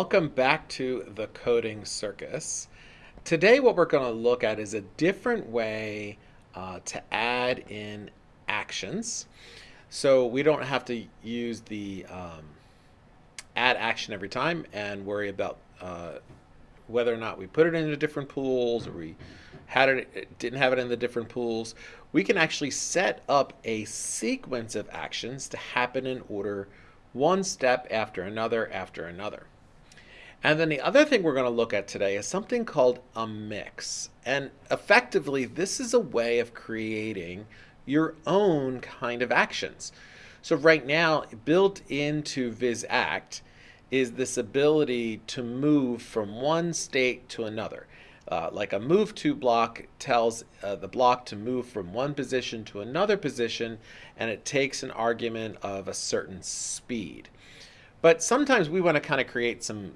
Welcome back to the Coding Circus. Today what we're going to look at is a different way uh, to add in actions. So we don't have to use the um, add action every time and worry about uh, whether or not we put it into different pools or we had it didn't have it in the different pools. We can actually set up a sequence of actions to happen in order one step after another after another. And then the other thing we're going to look at today is something called a mix. And effectively, this is a way of creating your own kind of actions. So right now, built into VizAct is this ability to move from one state to another. Uh, like a move to block tells uh, the block to move from one position to another position, and it takes an argument of a certain speed. But sometimes we want to kind of create some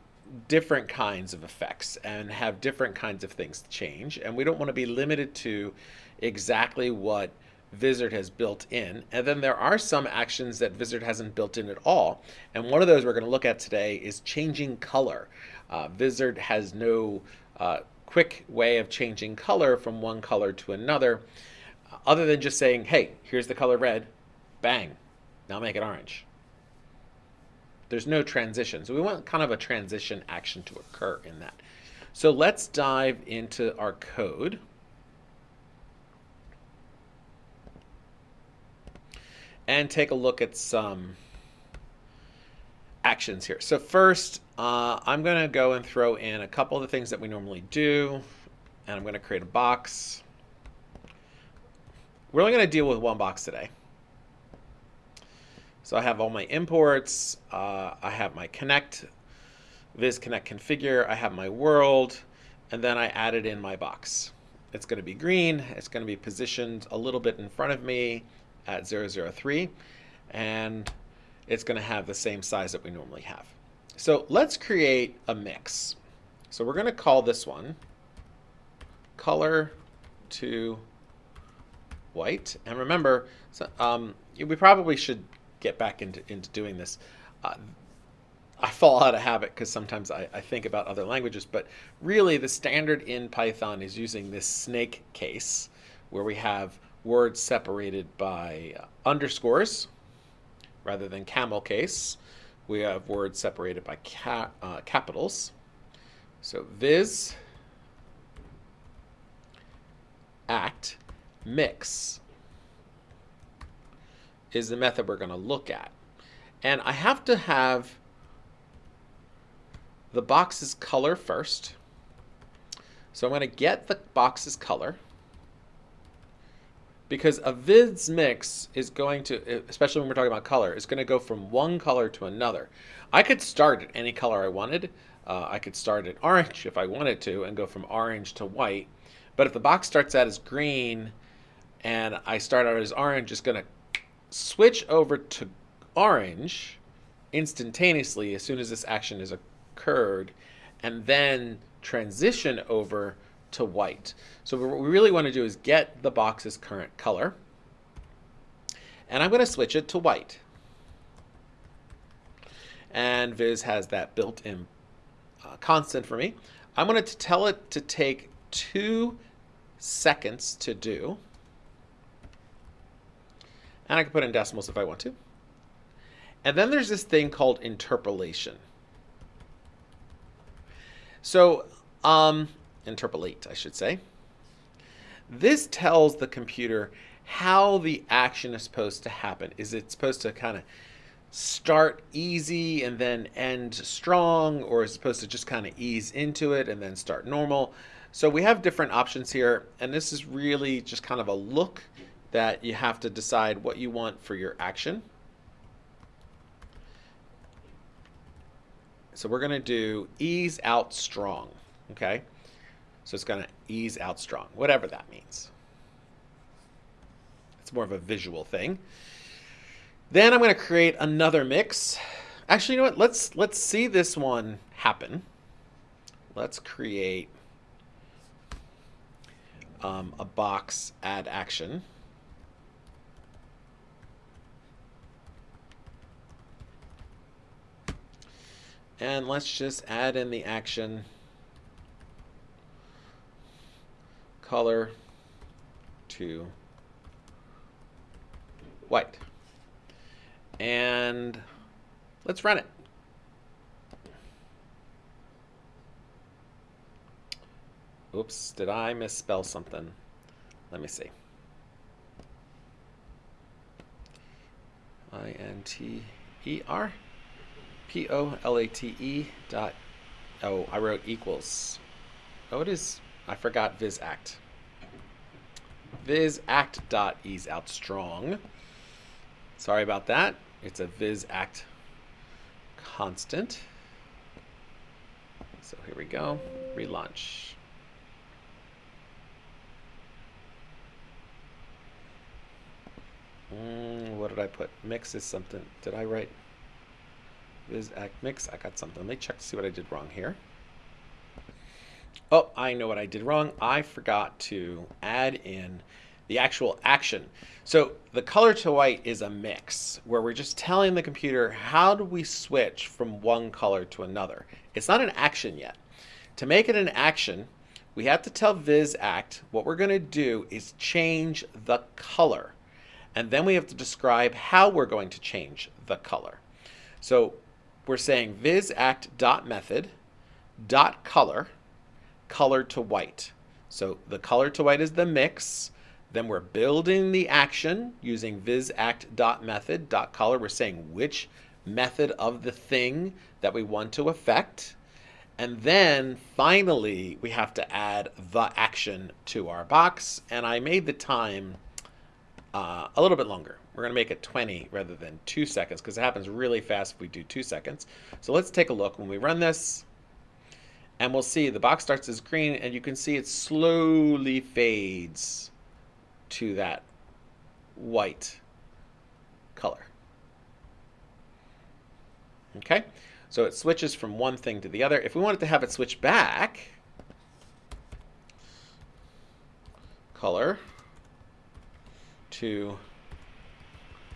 different kinds of effects and have different kinds of things to change. And we don't want to be limited to exactly what Vizard has built in. And then there are some actions that Vizard hasn't built in at all. And one of those we're going to look at today is changing color. Uh, has no uh, quick way of changing color from one color to another, other than just saying, hey, here's the color red, bang, now make it orange. There's no transition. So we want kind of a transition action to occur in that. So let's dive into our code. And take a look at some actions here. So first, uh, I'm going to go and throw in a couple of the things that we normally do. And I'm going to create a box. We're only going to deal with one box today. So I have all my imports, uh, I have my connect, vizconnect configure, I have my world, and then I added in my box. It's going to be green, it's going to be positioned a little bit in front of me at 003, and it's going to have the same size that we normally have. So let's create a mix. So we're going to call this one color to white. And remember, um, we probably should get back into, into doing this. Uh, I fall out of habit because sometimes I, I, think about other languages, but really the standard in Python is using this snake case where we have words separated by underscores rather than camel case. We have words separated by ca uh, capitals. So viz act mix is the method we're going to look at. And I have to have the box's color first. So I'm going to get the box's color because a viz mix is going to, especially when we're talking about color, is going to go from one color to another. I could start at any color I wanted. Uh, I could start at orange if I wanted to and go from orange to white. But if the box starts out as green and I start out as orange, it's going to switch over to orange instantaneously as soon as this action has occurred, and then transition over to white. So what we really want to do is get the box's current color. And I'm going to switch it to white. And Viz has that built-in uh, constant for me. I'm going to tell it to take two seconds to do. And I can put in decimals if I want to. And then there's this thing called interpolation. So, um, interpolate, I should say. This tells the computer how the action is supposed to happen. Is it supposed to kind of start easy and then end strong, or is it supposed to just kind of ease into it and then start normal? So we have different options here, and this is really just kind of a look that you have to decide what you want for your action. So we're going to do ease out strong, okay? So it's going to ease out strong, whatever that means. It's more of a visual thing. Then I'm going to create another mix. Actually, you know what? Let's let's see this one happen. Let's create um, a box add action. And let's just add in the action color to white. And let's run it. Oops, did I misspell something? Let me see. I-N-T-E-R P-O-L-A-T-E dot, oh, I wrote equals. Oh, it is, I forgot vizact. Vizact dot ease out strong. Sorry about that. It's a vizact constant. So here we go, relaunch. Mm, what did I put? Mix is something. Did I write Vizact mix? I got something. Let me check to see what I did wrong here. Oh, I know what I did wrong. I forgot to add in the actual action. So the color to white is a mix where we're just telling the computer how do we switch from one color to another. It's not an action yet. To make it an action, we have to tell VizAct what we're going to do is change the color. And then we have to describe how we're going to change the color. So we're saying vizact.method dot color, color to white. So the color to white is the mix. Then we're building the action using vizact.method.color. We're saying which method of the thing that we want to affect. And then finally, we have to add the action to our box. And I made the time uh, a little bit longer. We're going to make it 20 rather than 2 seconds because it happens really fast if we do 2 seconds. So let's take a look when we run this. And we'll see the box starts as green and you can see it slowly fades to that white color. Okay, so it switches from one thing to the other. If we wanted to have it switch back, color to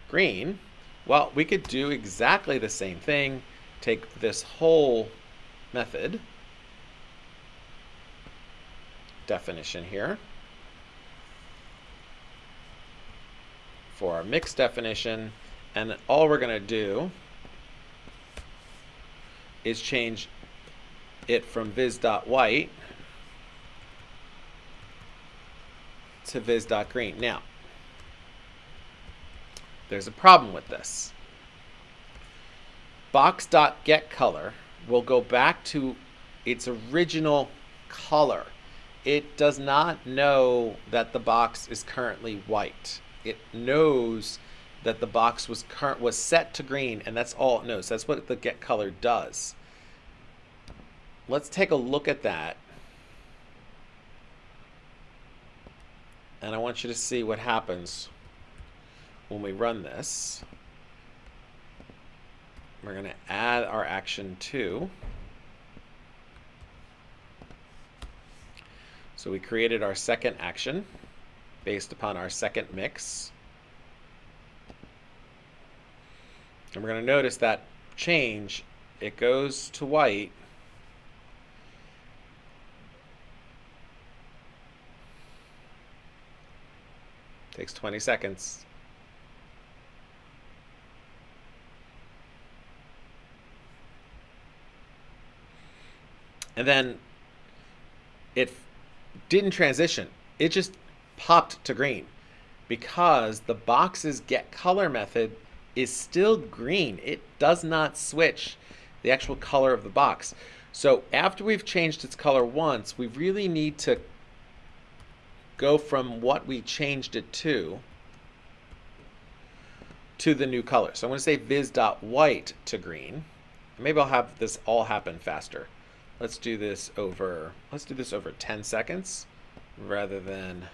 green, well, we could do exactly the same thing. Take this whole method definition here for our mix definition, and all we're going to do is change it from viz.white to viz.green. Now, there's a problem with this. Box.getColor will go back to its original color. It does not know that the box is currently white. It knows that the box was current was set to green and that's all it knows. That's what the get color does. Let's take a look at that. And I want you to see what happens when we run this, we're going to add our action to. So we created our second action based upon our second mix. And we're going to notice that change, it goes to white. Takes 20 seconds. And then it didn't transition. It just popped to green because the box's get color method is still green. It does not switch the actual color of the box. So after we've changed its color once, we really need to go from what we changed it to to the new color. So I'm going to say viz.white to green. Maybe I'll have this all happen faster. Let's do this over, let's do this over 10 seconds rather than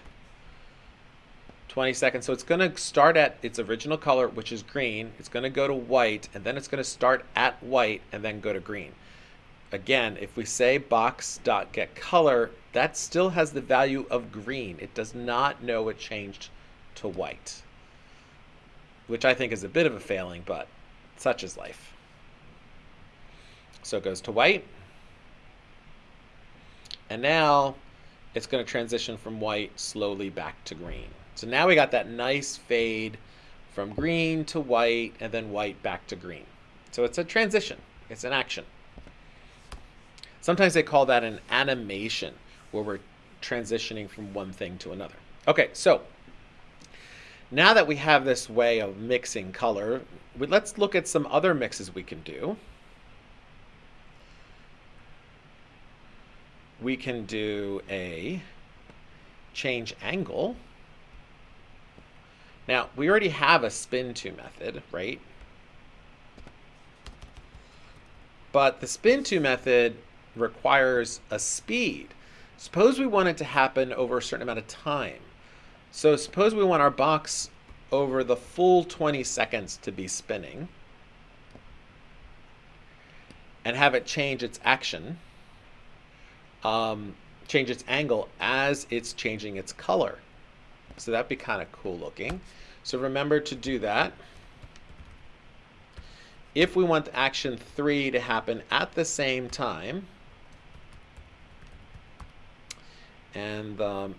20 seconds. So it's going to start at its original color, which is green. It's going to go to white, and then it's going to start at white and then go to green. Again, if we say box.getColor, that still has the value of green. It does not know it changed to white, which I think is a bit of a failing, but such is life. So it goes to white. And now it's going to transition from white slowly back to green. So now we got that nice fade from green to white and then white back to green. So it's a transition. It's an action. Sometimes they call that an animation where we're transitioning from one thing to another. Okay, so now that we have this way of mixing color, let's look at some other mixes we can do. We can do a change angle. Now, we already have a spin to method, right? But the spin to method requires a speed. Suppose we want it to happen over a certain amount of time. So suppose we want our box over the full 20 seconds to be spinning and have it change its action, um, change its angle as it's changing its color. So that'd be kind of cool looking. So remember to do that. If we want action 3 to happen at the same time, and the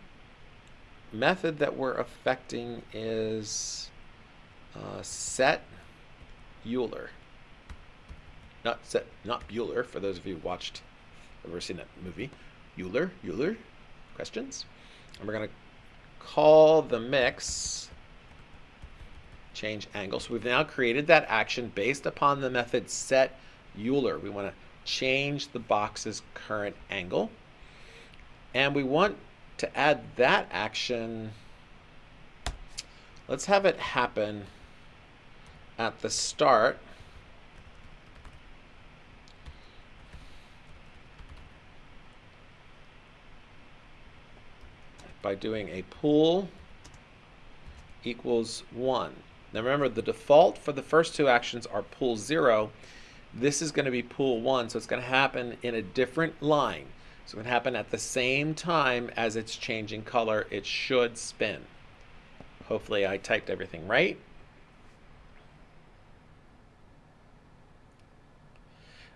method that we're affecting is uh, set Euler. Not set, not Bueller, for those of you who watched, ever seen that movie. Euler, Euler, questions? And we're going to call the mix change angle. So we've now created that action based upon the method set Euler. We want to change the box's current angle. And we want to add that action. Let's have it happen at the start. By doing a pool equals 1. Now remember, the default for the first two actions are pool 0. This is going to be pool 1, so it's going to happen in a different line. So it can happen at the same time as it's changing color. It should spin. Hopefully I typed everything right.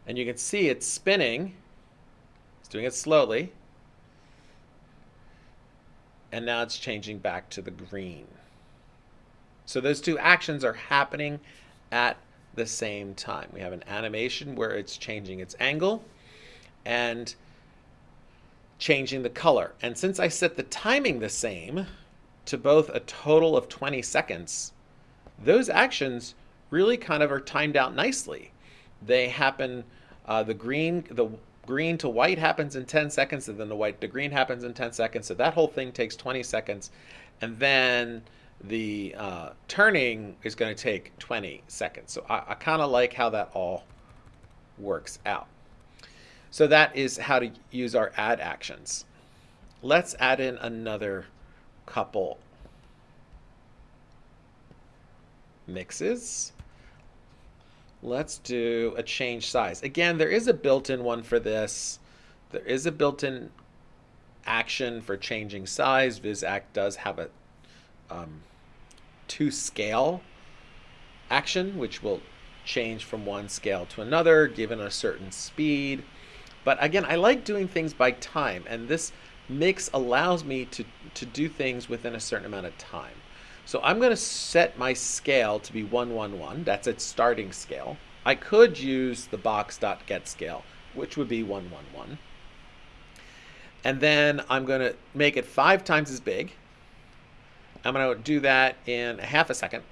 And you can see it's spinning. It's doing it slowly. And now it's changing back to the green. So those two actions are happening at the same time. We have an animation where it's changing its angle and changing the color. And since I set the timing the same to both a total of 20 seconds, those actions really kind of are timed out nicely. They happen, uh, the green, the green to white happens in 10 seconds, and then the white to green happens in 10 seconds. So that whole thing takes 20 seconds. And then the uh, turning is going to take 20 seconds. So I, I kind of like how that all works out. So that is how to use our add actions. Let's add in another couple mixes. Let's do a change size. Again, there is a built-in one for this. There is a built-in action for changing size. VizAct does have a um, to scale action, which will change from one scale to another given a certain speed. But again, I like doing things by time, and this mix allows me to, to do things within a certain amount of time. So I'm going to set my scale to be 111. That's its starting scale. I could use the box.get scale, which would be 111. And then I'm going to make it five times as big. I'm going to do that in a half a second.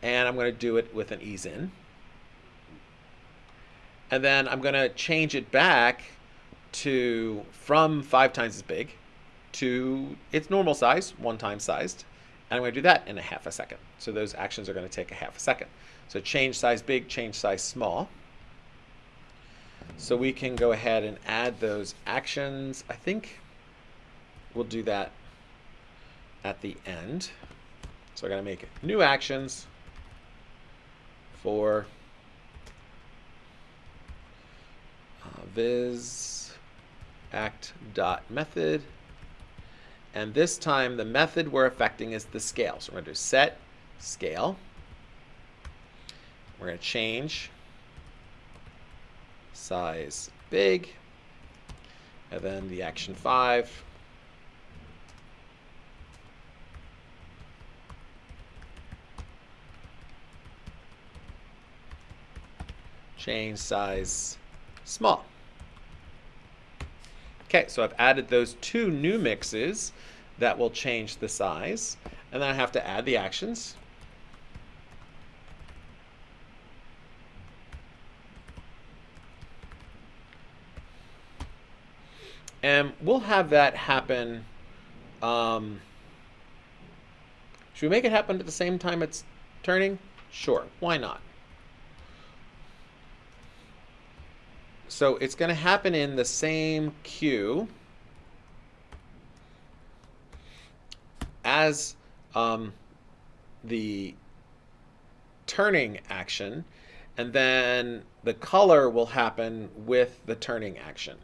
And I'm going to do it with an ease in and then I'm going to change it back to from five times as big to its normal size, one time sized. And I'm going to do that in a half a second. So those actions are going to take a half a second. So change size big, change size small. So we can go ahead and add those actions. I think we'll do that at the end. So I'm going to make new actions for uh, vis act dot method. And this time the method we're affecting is the scale. So we're going to do set scale. We're going to change size big, and then the action 5. Change size small. Okay, so I've added those two new mixes that will change the size. And then I have to add the actions. And we'll have that happen. Um, should we make it happen at the same time it's turning? Sure, why not? So it's going to happen in the same queue as um, the turning action, and then the color will happen with the turning action.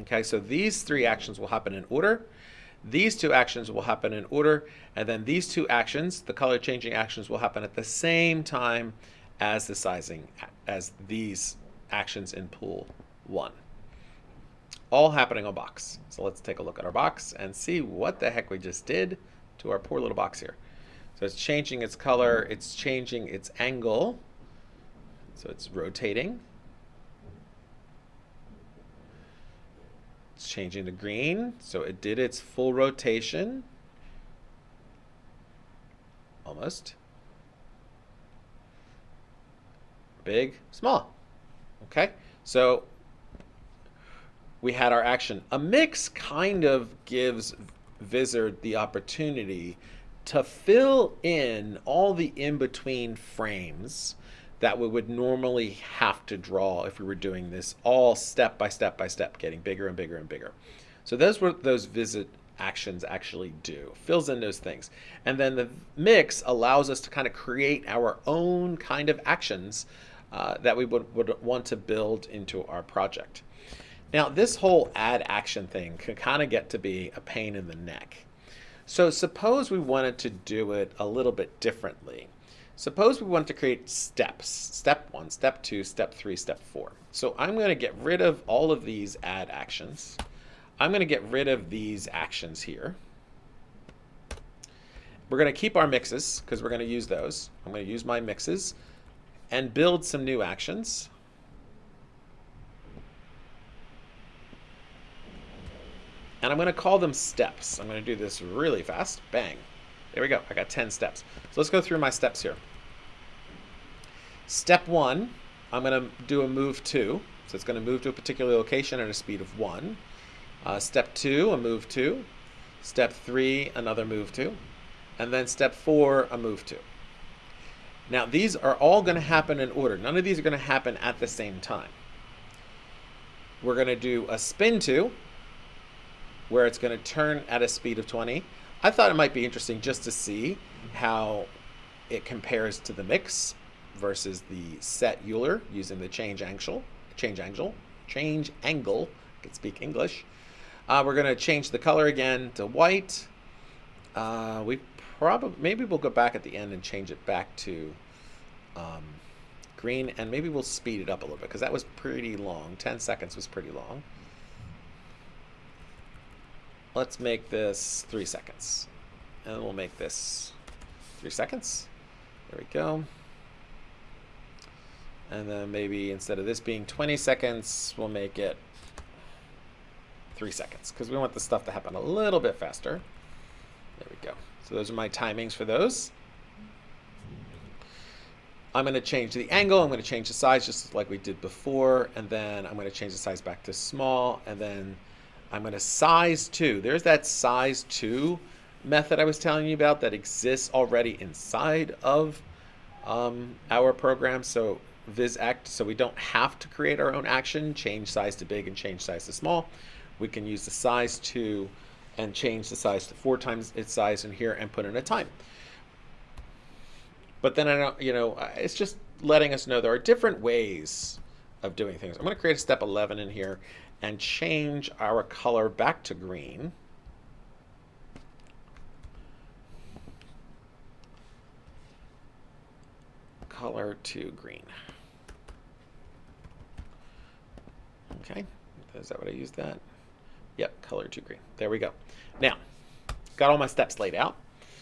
Okay, so these three actions will happen in order. These two actions will happen in order, and then these two actions, the color changing actions, will happen at the same time as the sizing, as these actions in pool one. All happening on box. So let's take a look at our box and see what the heck we just did to our poor little box here. So it's changing its color, it's changing its angle, so it's rotating. It's changing to green. So it did its full rotation. Almost. Big, small. Okay, so we had our action. A mix kind of gives Vizard the opportunity to fill in all the in-between frames that we would normally have to draw if we were doing this all step by step by step, getting bigger and bigger and bigger. So those were those visit actions actually do, fills in those things. And then the mix allows us to kind of create our own kind of actions uh, that we would, would want to build into our project. Now this whole add action thing can kind of get to be a pain in the neck. So suppose we wanted to do it a little bit differently. Suppose we want to create steps, step one, step two, step three, step four. So I'm going to get rid of all of these add actions. I'm going to get rid of these actions here. We're going to keep our mixes because we're going to use those. I'm going to use my mixes and build some new actions. And I'm going to call them steps. I'm going to do this really fast. Bang. There we go. I got 10 steps. So let's go through my steps here. Step one, I'm going to do a move two. So it's going to move to a particular location at a speed of one. Uh, step two, a move two. Step three, another move two. And then step four, a move two. Now these are all going to happen in order. None of these are going to happen at the same time. We're going to do a spin two, where it's going to turn at a speed of 20. I thought it might be interesting just to see how it compares to the mix versus the set Euler using the change angle, change angle, change angle. I can speak English. Uh, we're going to change the color again to white. Uh, we probably maybe we'll go back at the end and change it back to um, green, and maybe we'll speed it up a little bit because that was pretty long. 10 seconds was pretty long. Let's make this three seconds. And we'll make this three seconds. There we go. And then maybe instead of this being 20 seconds, we'll make it three seconds because we want the stuff to happen a little bit faster. There we go. So those are my timings for those. I'm going to change the angle. I'm going to change the size just like we did before. And then I'm going to change the size back to small. And then I'm going to size 2. There's that size 2 method I was telling you about that exists already inside of um, our program. So vizact so we don't have to create our own action, change size to big and change size to small. We can use the size to and change the size to four times its size in here and put in a time. But then I don't, you know, it's just letting us know there are different ways of doing things. I'm going to create a step 11 in here and change our color back to green. Color to green. Okay, is that what I used that? Yep, color to green. There we go. Now, got all my steps laid out.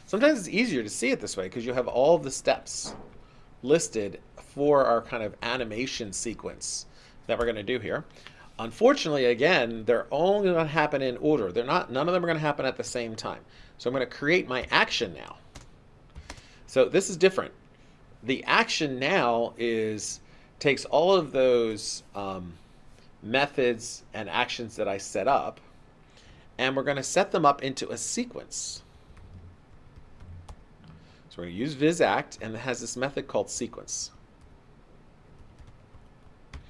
Sometimes it's easier to see it this way because you have all the steps listed for our kind of animation sequence that we're going to do here. Unfortunately, again, they're only going to happen in order. They're not. None of them are going to happen at the same time. So I'm going to create my action now. So this is different. The action now is takes all of those um, methods and actions that I set up, and we're going to set them up into a sequence. So we're going to use vizact, and it has this method called sequence. And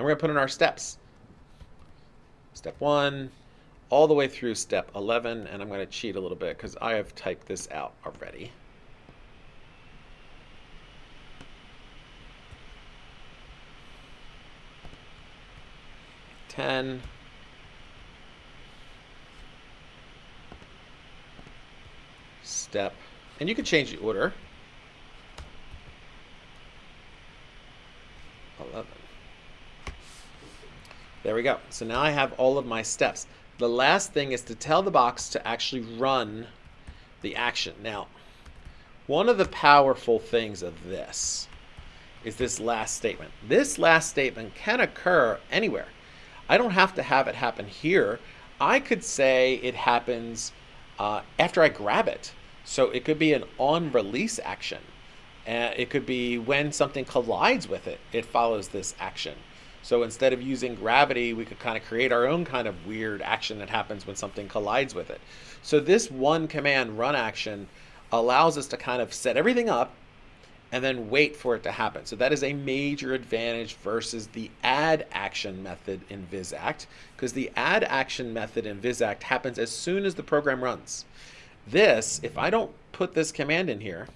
we're going to put in our steps. Step one, all the way through step 11, and I'm going to cheat a little bit because I have typed this out already. 10. Step. And you can change the order. 11. There we go. So now I have all of my steps. The last thing is to tell the box to actually run the action. Now, one of the powerful things of this is this last statement. This last statement can occur anywhere. I don't have to have it happen here. I could say it happens uh, after I grab it. So it could be an on release action. Uh, it could be when something collides with it, it follows this action. So instead of using gravity, we could kind of create our own kind of weird action that happens when something collides with it. So this one command run action allows us to kind of set everything up and then wait for it to happen. So that is a major advantage versus the add action method in VizAct, because the add action method in VizAct happens as soon as the program runs. This, if I don't put this command in here,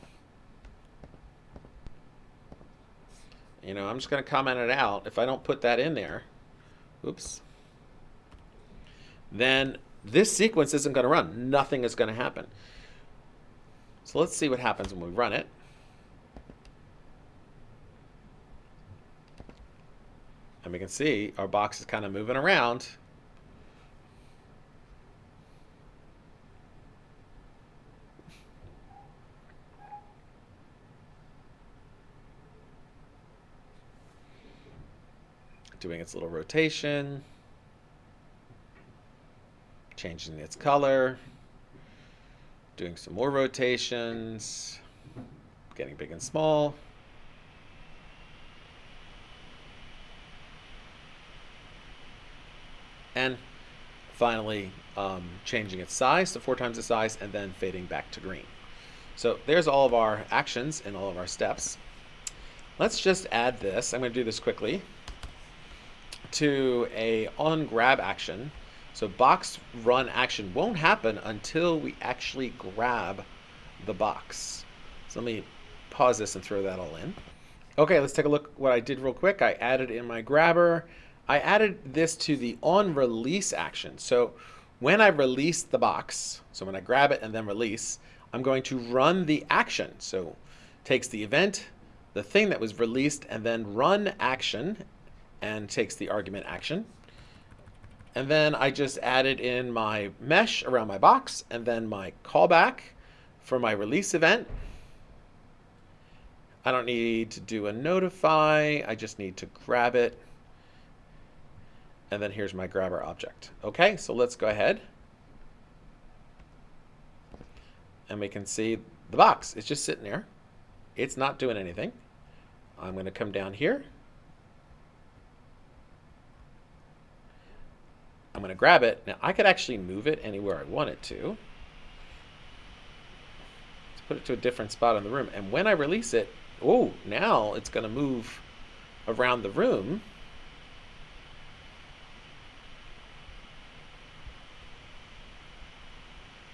you know, I'm just going to comment it out. If I don't put that in there, oops, then this sequence isn't going to run. Nothing is going to happen. So let's see what happens when we run it. And we can see our box is kind of moving around. Doing its little rotation. Changing its color. Doing some more rotations. Getting big and small. And finally um, changing its size to four times the size and then fading back to green. So there's all of our actions and all of our steps. Let's just add this. I'm going to do this quickly to a on grab action. So box run action won't happen until we actually grab the box. So let me pause this and throw that all in. Okay, let's take a look what I did real quick. I added in my grabber I added this to the on release action. So when I release the box, so when I grab it and then release, I'm going to run the action. So takes the event, the thing that was released, and then run action and takes the argument action. And then I just added in my mesh around my box and then my callback for my release event. I don't need to do a notify. I just need to grab it and then here's my grabber object. Okay, so let's go ahead. And we can see the box. It's just sitting there. It's not doing anything. I'm going to come down here. I'm going to grab it. Now, I could actually move it anywhere I want it to. Let's put it to a different spot in the room. And when I release it, oh, now it's going to move around the room.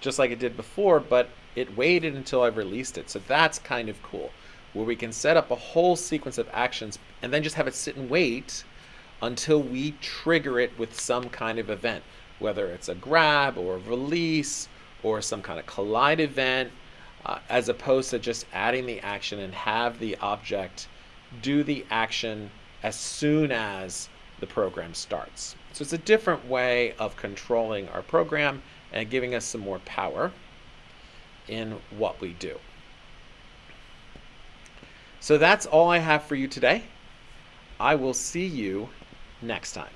Just like it did before, but it waited until I've released it. So that's kind of cool, where we can set up a whole sequence of actions and then just have it sit and wait until we trigger it with some kind of event, whether it's a grab or a release or some kind of collide event, uh, as opposed to just adding the action and have the object do the action as soon as the program starts. So it's a different way of controlling our program and giving us some more power in what we do. So that's all I have for you today. I will see you next time.